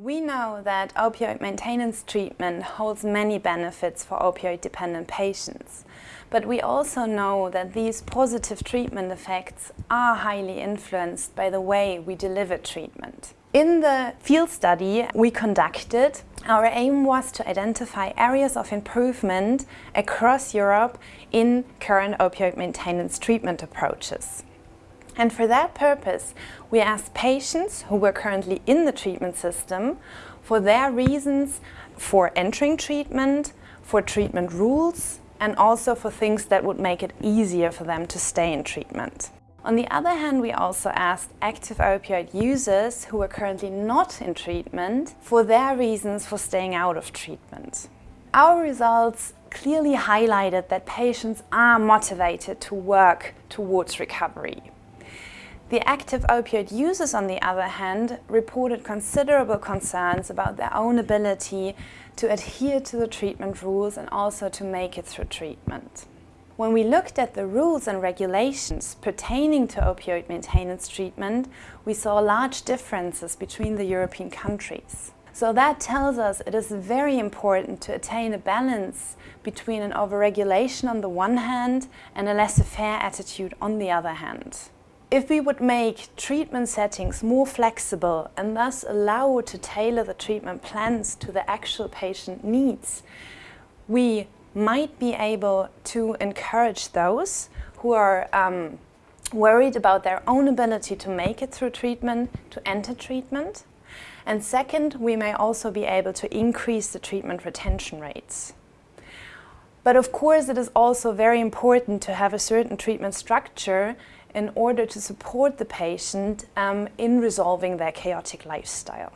We know that opioid maintenance treatment holds many benefits for opioid-dependent patients, but we also know that these positive treatment effects are highly influenced by the way we deliver treatment. In the field study we conducted, our aim was to identify areas of improvement across Europe in current opioid maintenance treatment approaches. And for that purpose, we asked patients who were currently in the treatment system for their reasons for entering treatment, for treatment rules, and also for things that would make it easier for them to stay in treatment. On the other hand, we also asked active opioid users who were currently not in treatment for their reasons for staying out of treatment. Our results clearly highlighted that patients are motivated to work towards recovery. The active opioid users, on the other hand, reported considerable concerns about their own ability to adhere to the treatment rules and also to make it through treatment. When we looked at the rules and regulations pertaining to opioid maintenance treatment, we saw large differences between the European countries. So that tells us it is very important to attain a balance between an overregulation on the one hand and a laissez-faire attitude on the other hand. If we would make treatment settings more flexible and thus allow to tailor the treatment plans to the actual patient needs, we might be able to encourage those who are um, worried about their own ability to make it through treatment to enter treatment. And second, we may also be able to increase the treatment retention rates. But of course, it is also very important to have a certain treatment structure in order to support the patient um, in resolving their chaotic lifestyle.